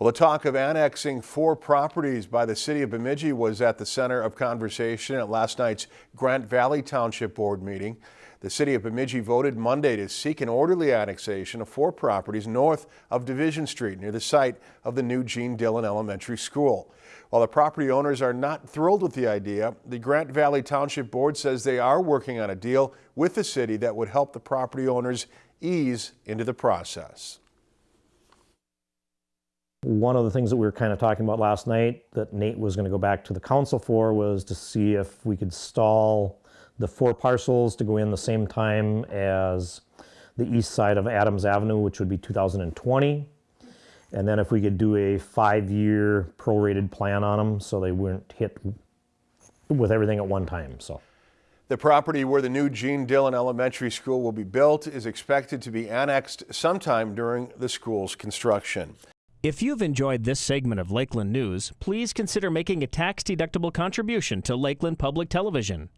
Well, the talk of annexing four properties by the city of Bemidji was at the center of conversation at last night's Grant Valley Township Board meeting. The city of Bemidji voted Monday to seek an orderly annexation of four properties north of Division Street near the site of the new Gene Dillon Elementary School. While the property owners are not thrilled with the idea, the Grant Valley Township Board says they are working on a deal with the city that would help the property owners ease into the process. One of the things that we were kind of talking about last night that Nate was going to go back to the council for was to see if we could stall the four parcels to go in the same time as the east side of Adams Avenue, which would be 2020. And then if we could do a five-year prorated plan on them so they weren't hit with everything at one time, so. The property where the new Gene Dillon Elementary School will be built is expected to be annexed sometime during the school's construction. If you've enjoyed this segment of Lakeland News, please consider making a tax-deductible contribution to Lakeland Public Television.